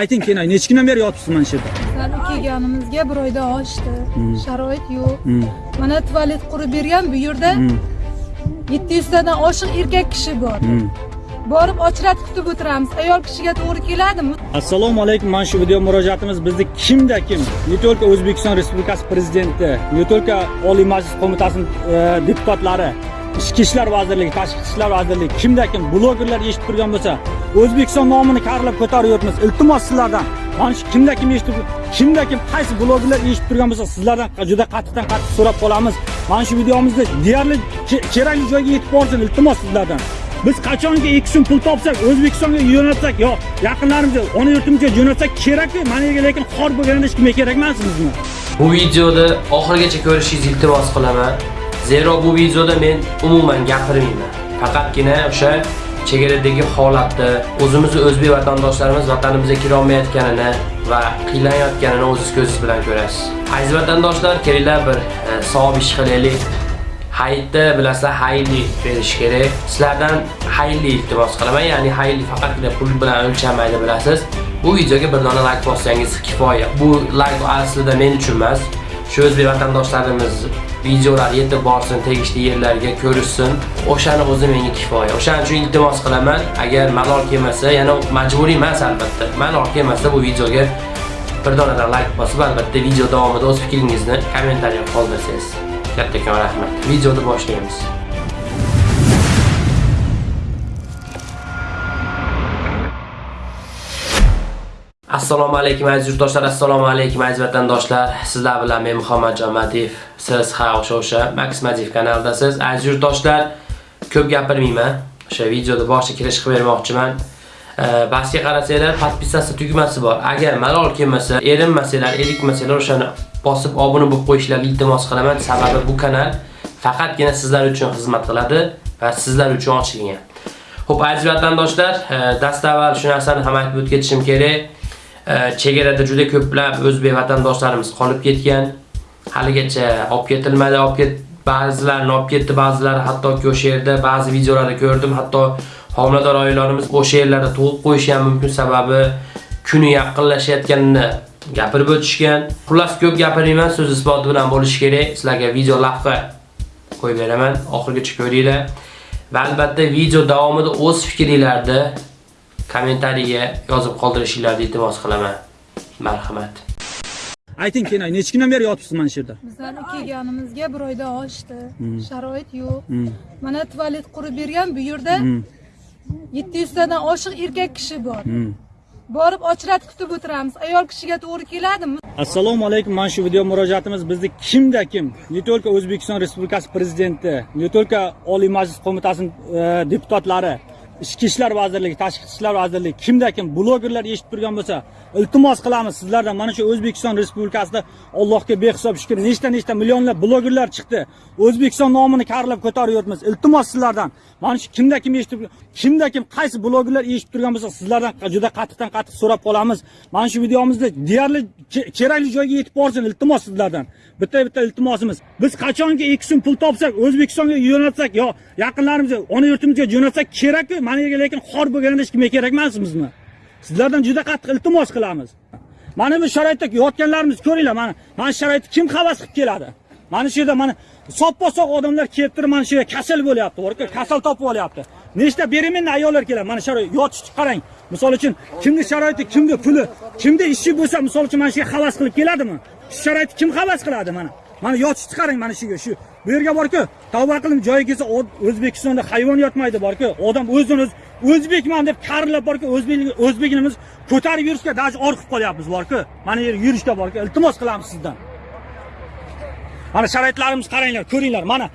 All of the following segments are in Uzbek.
ayting keyin necha kundan beri yotibsiz mana shu yerda Bizlarni kelganimizga bir oydan oshdi. Sharoit yo'q. Hmm. Mana tualet qurib bergan bu yerda 700 tadan oshiq erkak kishi bor. Hmm. Borib ochrat kutib o'tiramiz. Ayol kishiga to'g'ri keladimi? assalomu alaykum mana shu video murojaatimiz bizni kimda kim не только o'zbekiston respublikasi prezidenti не только oliy majlis qo'mitasining e, deputatlari ichki ishlar vazirligi tashqi ishlar vazirligi kimda kim blogerlar eshitib turgan bo'lsa o'zbekiston nomini karlab ko'tarib iltimos sizlardan. Mana shu kimda kim eshitib kimda kim qaysi blogerlar eshitib turgan bo'lsa sizlardan juda qattiqdan qattiq so'rab qolamiz. Mana shu videomizni deyarli kerakli joyga yetib borsin iltimos sizlardan. Biz qachonki ikki so'm pul topsak o'zbekistonga yo'naltsak yo yaqinlarimizga ona yurtimizga jo'natsak kerakku mana yerga lekin xor bo'lganda hech kimga kerak emas bizga Bu videoni oxirigacha ko'rishingizni iltimos qilaman. Zero bu videoda men umuman gapirmayman. Faqatgina o'sha chegaradagi holatni, o'zimizni o'zbek vatandoshlarimiz vatanimizga kira olmayotganini va qiylanayotganini o'zingiz ko'zingiz bilan ko'rasiz. Aziz vatandoshlar, kelinglar bir e, savob ish qilaylik. Hayitda bilasizlar hayli berish kerak. Sizlardan hayli iltimos qilaman, ya'ni hayli faqatgina pul bilan o'lchanmaydi bilasiz. Bu videoga bir dona like bossangiz kifoya. Bu like aslida men uchun emas. Shu o'zbek vatandoshlarimiz videolar yetib borsin, tegishli yerlarga ko'rishsin. O'shani o'zi menga kifoya. O'shaning uchun iltimos qilaman. Agar malol kelmasa, yana majburiy emas albatta. Malol kelmasa bu videoga bir donadan like bosib, albatta video davomida o'z fikringizni kommentariyada qoldirsangiz. Kattakon rahmat. Videoni boshlaymiz. Assalomu alaykum aziz yurtdoshlar, assalomu alaykum aziz vatandoshlar. Sizlar bilan men Muhammad Jamadiyev. Siz ha o'sha o'sha Max Madiyev kanalidasiz. Aziz yurtdoshlar, ko'p gapirmayman. O'sha videoda boshqa kirish qilib bermoqchiman. E, Basga qarasanglar, podpisasiya tugmasi bor. Agar malol kelmasa, erinmasalar, erikmasanglar o'shani bosib obuna bo'lib qo'yishlaringizni iltimos qilaman. Sababi bu kanal faqatgina sizlar uchun xizmat qiladi va sizlar uchun ochilgan. Xo'p, aziz vatandoshlar, dastavval shu narsani ham aytib o'tib ketishim kerak. Chegarada juda ko'plab o'zbek vatandoshlarimiz qolib ketgan. Haligacha olib ketilmadi, olib ket ba'zilarini olib ketdi, ba'zilari hattoki o'sha yerda ba'zi videolarda ko'rdim, hatto homilador oilalarimiz o'sha yerlarda tug'ib qo'yishi ham mumkin sababi kuni yaqinlashayotganini gapirib o'tishgan. Xullas ko'p gapirmayman, so'z isboti bilan bo'lishi kerak. Sizlarga video lavha qo'yib beraman, oxirigacha ko'ringlar. Va albatta video davomida o'z fikringlarni kommentariyaga yozib qoldirishingizni iltimos qilaman. Marhamat. ayting keyin necha kundan beri yotibsiz mana shu yerda Bizlarni kelganimizga bir oydan oshdi. Sharoit yo'q. Hmm. Mana tualet qurib bergan bu yerda 700 tadan oshiq erkak kishi bor. Borib ochrat kutib o'tiramiz. Ayol kishiga to'g'ri keladimi? assalomu alaykum mana shu video murojaatimiz bizni kimda kim не только o'zbekiston respublikasi prezidenti не только oliy majlis qo'mitasining e, deputatlari ichki ishlar vazirligi tashqi ishlar vazirligi kimda kim? Blogerlar eshitib turgan bo'lsa iltimos qilamiz sizlardan. Mana shu o'zbekiston respublikasida allohga behisob shukur nechta nechta millionlab blogerlar chiqdi. O'zbekiston nomini karlab ko'tarib iltimos sizlardan. Mana shu kimda kim eshitib kimda kim qaysi blogerlar eshitib turgan bo'lsa sizlardan juda qattiqdan qattiq so'rab qolamiz. Mana shu videomizni deyarli kerakli joyga yetib borsin iltimos sizlardan. Bitta bitta iltimosimiz. Biz qachonki ikki so'm pul topsak o'zbekistonga yo'naltsak yo yaqinlarimizga ona yurtimizga jo'natsak kerakku mana yerga lekin xor bo'lganda hech kimga kerak emas sizlardan juda qattiq iltimos qilamiz. Mana bu sharoitda yotganlarimiz ko'ringlar mana mana shu sharoitda kim havas qilib keladi? Mana shu yerda mana soppa sog' odamlar kelib turib mana shu yerga kasal bo'lyapti borku kasal topib olyapti. Nechta беременный ayollar keladi mana sharoit yotishni qarang. Misol uchun kimni sharoiti kimni puli kimni ishi bo'lsa misol uchun mana shu yerga havas qilib keladimi? Shu sharoitni kim havas qiladi mana? Mana yotishni qarang mana shu shu bu yerga borku tavba qilib joyi kelsa o'zbekistonda hayvon yotmaydi borku. Odam o'zini o'zi o'zbekman deb karillab borku o'zbek o'zbekimiz ko'tarib yurishga даже orqib qolyapmiz borku. Mana yer yurishga borku iltimos qilamiz sizdan. Mana sharoitlarimizni qaranglar ko'ringlar. Mana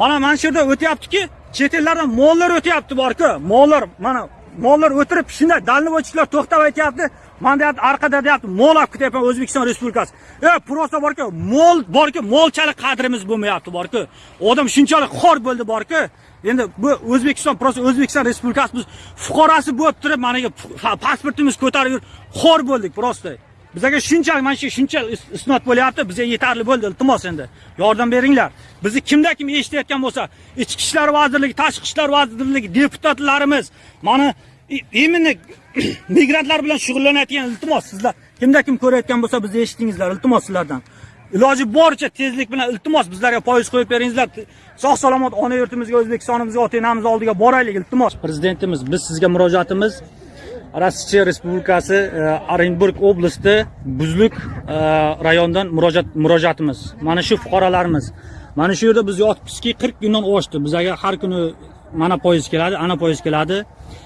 mana mana shu yerda o'tyaptiki chet ellardan mollar o'tyapti borku. Mollar mana mollar o'tirib shunday ochishlar to'xtab aytyapti. Man deyapti orqada deyapti mol olib ketyapman o'zbekiston respublikasi e просто borku mol borku molchalik qadrimiz bo'lmayapti borku odam shunchalik xor bo'ldi borku endi bu o'zbekiston просто o'zbekiston respublikasi biz fuqarosi bo'lib turib mana shu pasportimiz ko'tarib yurib xor bo'ldik просто bizaga shunchalik mana shu shuncha isnot bo'lyapti, bizga yetarli bo'ldi, iltimos endi. Yordam beringlar. Bizni kimda kim eshitayotgan bo'lsa, Ichki ishlar vazirligi, tashqi ishlar vazirligi deputatlarimiz mana именно migrantlar bilan shug'ullanayotgan iltimos sizlar kimda kim ko'rayotgan bo'lsa bizni eshitdingizlar iltimos sizlardan. Iloji boricha tezlik bilan iltimos bizlarga poyiz qo'yib beringizlar. Sog' salomat ona yurtimizga o'zbekistonimizga ota onamiz oldiga boraylik iltimos. Prezidentimiz biz sizga murojaatimiz. Rossiya respublikasi e, orenburg oblasti buzluk e, rayonidan murojaat murojaatimiz. Mana shu fuqarolarimiz. Mana shu yerda biz yotibmizki qirq kundan oshdi. Bizlarga har kuni mana poyezd keladi ana poyezd keladi.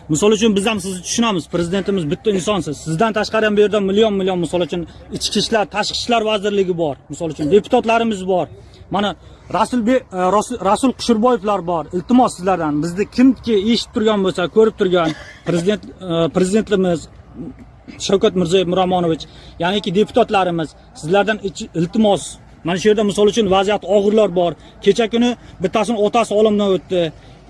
Misol uchun biz ham sizni tushunamiz prezidentimiz bitta insonsiz. Sizdan tashqari ham bu yerda million million misol uchun ichki ishlar tashqi ishlar vazirligi bor misol uchun deputatlarimiz bor. Mana rasulbek Rasul- e, rasul qushurboyevlar bor iltimos sizlardan. Bizni kimki eshitib turgan bo'lsa ko'rib turgan prezident e, prezidentimiz Shavkat Mirziyoyev Miromonovich, ya'niki deputatlarimiz sizlardan iltimos. Mana shu yerda misol uchun vaziyat og'irlar bor. Kecha kuni bittasini otasi olamdan o'tdi.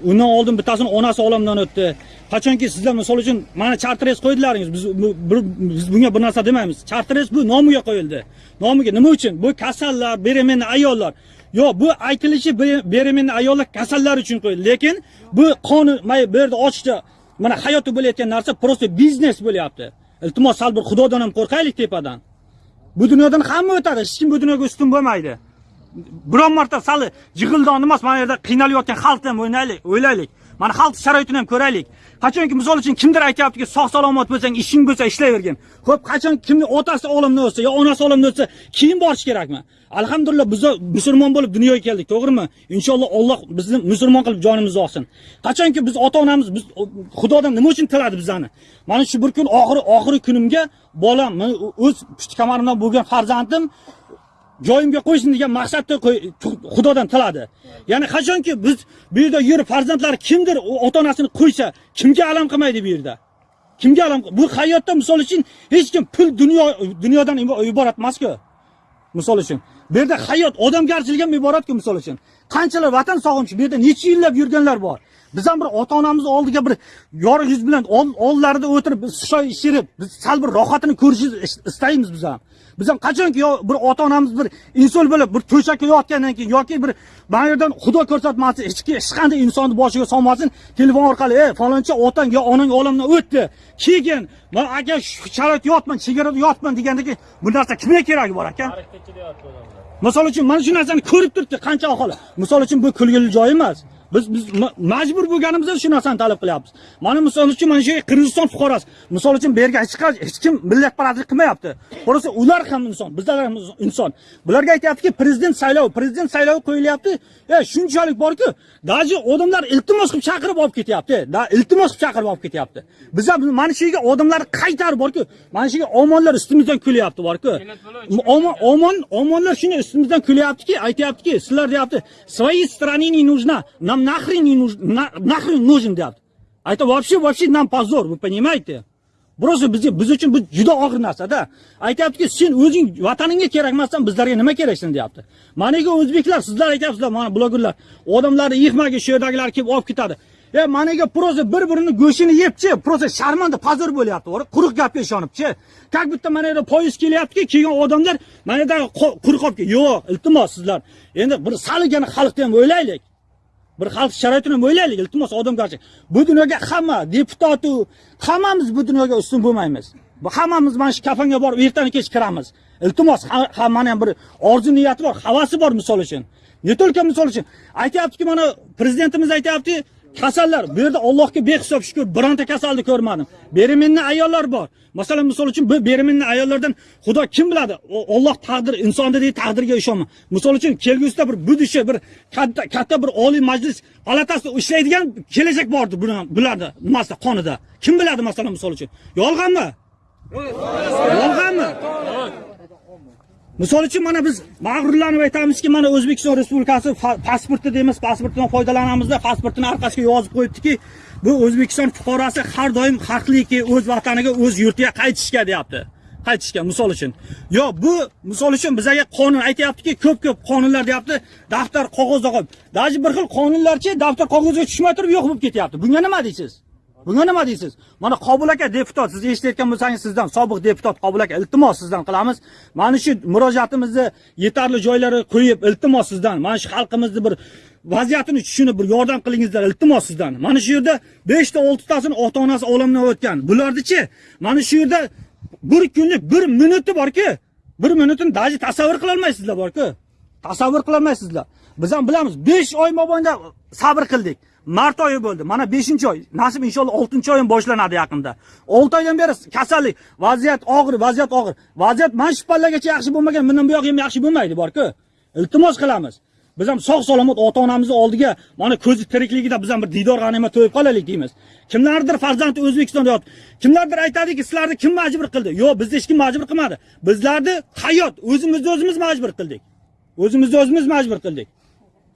Undan oldin bittasini onasi olamdan o'tdi. Qachonki sizlar misol uchun mana chartres qo'ydilaringiz. Biz biz bunga bir narsa demaymiz. Chartres bu nomiga qo'yildi. Nomiga nima uchun? Bu kasallar, beremenni ayollar. Yo'q, bu aytilishi beremenni ayollar kasallar uchun qo'yildi. Lekin bu qonun mana bu yerda ochiqcha mana hayotda bo'layotgan narsa просто biznes bo'lyapti. Iltimos sal bir xudodan ham qo'rqaylik tepadan. Bu dunyodan hamma o'tadi, hech kim bu dunyoga ustun bo'lmaydi. Biron marta sal jig'ildon emas, mana yerda qiynalayotgan xalqdan o'ynaylik, o'ylaylik. Mana xalq sharoitini ham ko'raylik. Qachonki misol uchun kimdir aytyaptiki, sog' salomat bo'lsang, ishing bo'lsa ishlayvergin. Xo'p, qachon kimni otasi olimni bo'lsa yo onasi olimni bo'lsa keyin borish kerakmi? Alhamdulillah biz musulmon bo'lib dunyoga keldik, to'g'rimi? Inshaalloh Alloh bizni musulmon qilib jonimizni olsin. Qachonki biz ota-onamiz biz Xudodan nima uchun tiladi bizani? Mana shu bir kun oxiri oxiri kunimga bolam, o'z pushti kamarimdan bo'lgan farzandim joyimga qo'ysin degan maqsadda xudodan tiladi. Ya'ni qachonki biz bu yerda yurib farzandlari kimdir ota onasini qo'ysa kimga alam qilmaydi bu yerda? Kimga alam bu hayotda misol uchun hech kim pul dunyo dunyodan iborat emasku misol uchun. Bu yerda hayot odamgarchilik ham iboratku misol uchun. Qanchalar vatan sog'inchi bu yerda necha yillab yurganlar bor? Biz ham bir ota onamiz oldiga bir yorug' yuz bilan ol- oldlarida o'tirib biz choy ichirib biz sal bir rohatini ko'rishni is- istaymiz biz ham. Biz ham qachonki yo bir ota onamiz bir inson bo'lib bir to'shakka yotgandan keyin yoki bir mana yerdan xudo ko'rsatmasin hech kim hech qanday insonni boshiga solmasin telefon orqali ey faloncha otang yo onang olamdan o'tdi keyin man aka shu sharoit yotman chegarada yotman degandan keyin bu narsa kimga keragi bor aka misol uchun mana shu narsani ko'rib turibdi qancha aholi. Misol uchun bu kulgili joy emas biz biz ma- majbur bo'lganimizda shu narsani talab qilyapmiz. Mana misol uchun mana shu qirg'iziston fuqarosi. Misol uchun bu yerga hech hech kim millatparastlik qilmayapti. Просто ular ham inson bizlar ham inson. Bularga aytyaptiki prezident saylovi prezident saylovi qo'yilyapti. E shunchalik borku даже odamlar iltimos qilib chaqirib olib ketyapti. Da iltimos qilib chaqirib olib ketyapti. Biz ham mana shu yerga odamlarni qaytarib borku mana shu yerga omonlar ustimizdan kulyapti borku. Omon omon omonlar shuni ustimizdan kulyaptiki aytyaptiki sizlar deyapti своей стране не нужна нам нахрен не нужен на- нахрен нужен deyapti это вообще вообще нам позор вы понимаете Просто bizga biz uchun bu juda og'ir narsada. Aytyaptiki, sen o'zing vataningga kerak emassan, bizlarga nima keraksan deyapti. Maniga o'zbeklar, sizlar aytyapsizlar, mana blogerlar, odamlarni yig'maga shu yerdagilar kelib olib ketadi. E maniga prosa bir-birini go'shini yebchi, prosa sharmanda pozor bo'lyapti, o'ra quruq gapga ishonibchi. Как будто mana yerda poyezd kelyaptiki, kelgan odamlar mana yerda qo- quruq olib kel- Yo'q, iltimos sizlar. Endi bir saligani xalqni ham o'ylaylik. Bir xalq sharoitini ham o'ylaylik iltimos odamgarchilik bu dunyoga hamma deputatu hammamiz bu dunyoga ustun bo'lmaymiz. Bu hammamiz mana shu kafanga borib ertani kech kiramiz. Iltimos hammani ham bir orzu niyati bor havasi bor misol uchun. Не только misol uchun. Aytyaptiki mana prezidentimiz aytyaptiki kasallar bu yerda allohga behisob shukur bironta kasalni ko'rmadim. Beremenni ayollar bor. Masalan misol uchun bu beremenni ayollardan xudo kim biladi? Alloh olloh taqdir insonni deydi taqdirga ishonma. Misol uchun kelgusida bir budisha bir katta katta bir oliy majlis palatasida ishlaydigan kelajak bordi buni- bularni nimasida qonida. Kim biladi masalan misol uchun? Yolg'onmi yolg'onmi Misol uchun mana biz mag'rurlanib aytamizki, mana O'zbekiston Respublikasi pasporti deymiz, pasportdan foydalanamizda, pasportini orqasiga yozib qo'yibdiki, bu O'zbekiston fuqarosi har doim haqliki o'z vataniga, o'z yurtiga qaytishga deyapti. Qaytishga misol uchun. Yo, bu misol uchun bizaga qonun aytayaptiki, ko'p-ko'p qonunlar deyapti, daftar qog'ozda qolib. Daji bir xil qonunlarchi daftar qog'ozga tushmay turib yo'q bo'lib ketyapti. Bunga nima deysiz? Bunga nima deysiz? Mana Qobul aka deputat, siz eshitayotgan bo'lsangiz sizdan sobiq deputat Qobul aka iltimos sizdan qilamiz. Mana shu murojaatimizni yetarli joylari qo'yib iltimos sizdan, mana shu xalqimizni bir vaziyatini tushunib bir yordam qilingizlar iltimos sizdan. Mana shu yerda 5 ta 6 tasini ota-onasi olamdan o'tgan. Bularni-chi, mana shu yerda bir kunlik bir minuti borki, bir minutini daji tasavvur qila olmaysizlar borku. Tasavvur qila olmaysizlar. Biz ham bilamiz, 5 oy mobaynida sabr qildik. Mart oyi bo'ldi. Mana 5-oy. Nasib inshaalloh 6-oyim boshlanadi yaqinda. 6 oydan beri kasallik, vaziyat og'ir, vaziyat og'ir. Vaziyat mana shu pallagacha yaxshi bo'lmagan, bundan bu yoq ham yaxshi bo'lmaydi borku. Iltimos qilamiz. Biz ham sog' salomat ota-onamizni oldiga mana ko'zi tirikligida biz ham bir diydor g'animat to'yib qolaylik deymiz. Kimlardir farzandi O'zbekistonda yotib, kimlardir aytadiki, sizlarni kim majbur qildi? Yo'q, bizni hech kim majbur qilmadi. Bizlarni hayot o'zimizni o'zimiz majbur qildik. O'zimizni o'zimiz majbur qildik.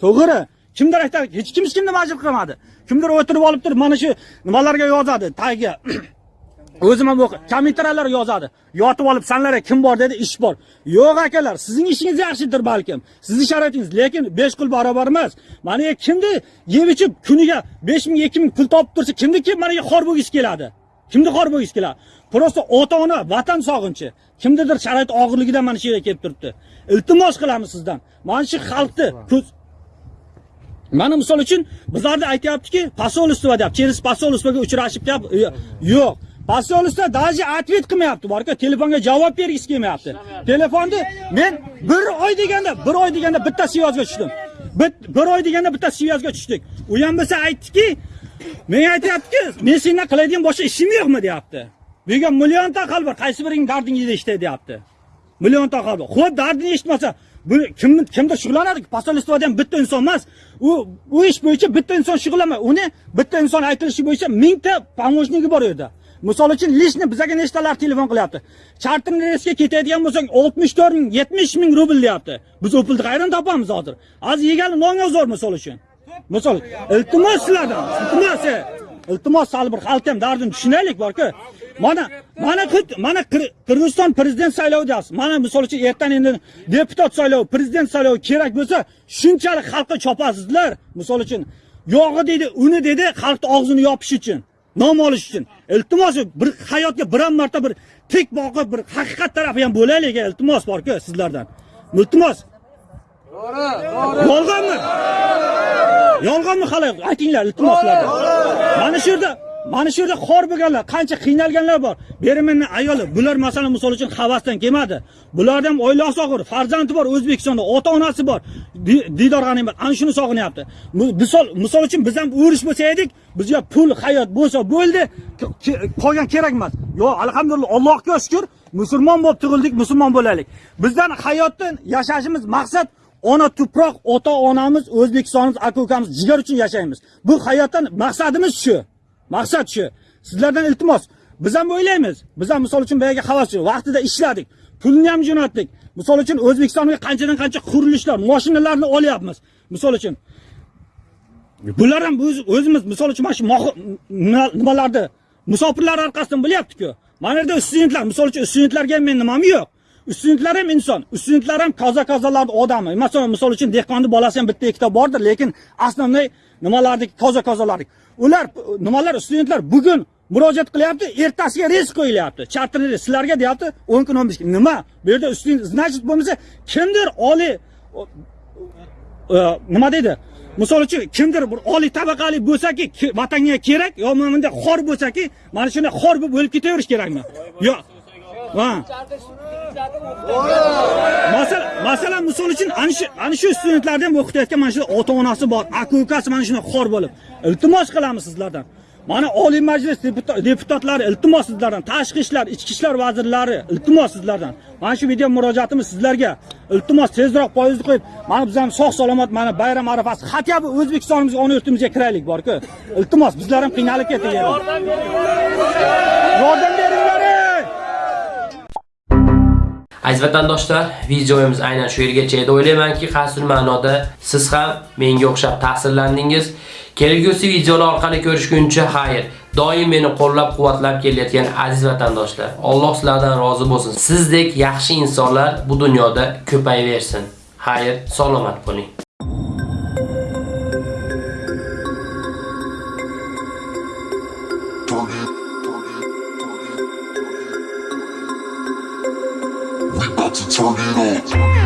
To'g'ri. Kimdir aytadi, hech kim hech kimni majbur qilmadi. Kimdir o'tirib olib turib mana shu nimalarga yozadi, tagiga. O'zim ham o'qi, kommentariyalar yozadi. Yotib olib sanlarga kim bor dedi, ish bor. Yo'q akalar, sizning ishingiz yaxshidir balkim. Sizning sharoitingiz, lekin 5 qul barobar emas. Mana kimni yeb ichib kuniga 5000, 2000 pul topib tursa, kimni kim mana xor bo'lgisi keladi? Kimni xor bo'lgisi keladi? Prosta ota-ona, vatan sog'inchi. Kimnidir sharoit og'irligidan mana shu yerga kelib turibdi. Iltimos qilamiz sizdan. Mana shu xalqni Mana misol uchun bizlarda aytyaptiki, posolstvo deyapti. Через posolstvoga uchrashib gap yo'q. Posolstvo даже ответ qilmayapti, borku telefonga javob bergisi kelmayapti. Telefonni men bir oy deganda, bir oy deganda bitta svязga tushdim. Bir oy deganda bitta svязga tushdik. U ham bo'lsa aytdiki, menga aytyaptiki, men sendan qiladigan boshqa ishim yo'qmi deyapti. Bu yerga millionta xalq bor, qaysi biring dardingni eshitay deyapti. Millionta bor. Xo'p, dardini eshitmasa, bu kim kimdir shug'ullanadi posolstvoda ham bitta inson emas. U u ish bo'yicha bitta inson shug'ullanmaydi uni bitta inson aytilishi bo'yicha mingta помощники bor u yerda. Misol uchun лично bizaga nechtalar telefon qilyapti? Charterni reysga ketadigan bo'lsang 64 ming 70 ming rubl deyapti. Biz u pulni qayerdan topamiz hozir. Hozir yegali nonga zo'r misol uchun. Misol iltimos sizlardan iltimos e. iltimos sal bir xalqni ham dardini tushunaylik borku. Mana mana mana Qir- Qirg'iziston prezident saylovi deyapsiz. Mana misol uchun ertan endi deputat saylovi prezident saylovi kerak bo'lsa shunchalik xalqqa chopasizlar. Misol uchun yog'i deydi uni dedi xalqni og'zini yopish uchun nom olish uchun. Iltimos bir hayotga bir marta bir tik boqib bir haqiqat tarafi ham bo'laylik iltimos borku sizlardan. Iltimos. Yolg'onmi? Yolg'onmi hali aytinglar iltimoslardan. Mana shu yerda mana shu yerda xor bo'lganlar qancha qiynalganlar bor. Beri ayoli bular masalan misol uchun havasdan kelmadi. Bularni ham oilasi og'ir farzandi bor o'zbekistonda ota onasi bor diydor g'animat ana shuni sog'inyapti. Misol misol uchun biz ham urush bo'lsa edik bizga pul hayot bo'lsa bo'ldi qolgan kerak emas. Yo'q alhamdulillah allohga shukur musulmon bo'lib tug'ildik musulmon bo'laylik. Bizdan hayotda yashashimiz maqsad ona tuproq ota onamiz o'zbekistonimiz aka ukamiz jigar uchun yashaymiz. Bu hayotdan maqsadimiz shu. Maqsad shu. Sizlardan iltimos. Biz ham o'ylaymiz. Biz ham misol uchun boyagi havaschi vaqtida ishladik. Pulni ham jo'natdik. Misol uchun o'zbekistonga qanchadan qancha qurilishlar mashinalarni olyapmiz. Misol uchun. Bular ham biz o'zimiz misol uchun mana shu nimalarni musofirlar orqasidan bilyapti-ku. Mana yerda studentlar, misol uchun studentlarga ham men nimam yo'q. Studentlar ham inson, studentlar ham toza-kozalarning odami. Masalan, misol uchun dehqonning bolasi ham bitta ikkita bordir, lekin asosiy nimalardagi toza-kozalardagi Ular nimalar studentlar bugun murojaat qilyapti, ertasiga reys qo'yilyapti. Charter reys sizlarga deyapti 10 kun 15 kun. Nima? Bu yerda student значит bo'lmasa kimdir oliy e, nima deydi? Misol uchun kimdir bir oliy tabaqali bo'lsa-ki, vatanga kerak, yo mana bunday xor bo'lsa-ki, mana shunday xor bo'lib o'lib ketaverish kerakmi? Yo'q. Ha. Masalan, masalan misol uchun ana shu studentlarni ham o'qitayotgan mana shu ota-onasi bor, aka-ukasi mana shunday xor bo'lib. Iltimos qilamiz sizlardan. Mana Oliy Majlis deputatlari iltimos sizlardan, tashqi ishlar, ichki ishlar vazirlari iltimos sizlardan. Mana shu video murojaatimiz sizlarga. Iltimos tezroq poyezdni qo'yib, mana biz ham sog' salomat mana bayram arafasi хотя бы O'zbekistonimizga, ona yurtimizga kiraylik bor-ku. Iltimos bizlar ham qiynalib ketdik. Yordam beringlar. Aziz vatandoshlar, videomiz aynan shu yergacha edi. O'ylaymanki, qasr ma'noda siz ham menga o'xshab ta'sirlandingiz. Kelgusi videolar orqali ko'rishguncha xayr. Doim meni qo'llab-quvvatlab kelayotgan aziz vatandoshlar, Alloh sizlardan rozi bo'lsin. Sizdek yaxshi insonlar bu dunyoda ko'payaversin. Xayr, salomat bo'ling. Turn it, turn it. We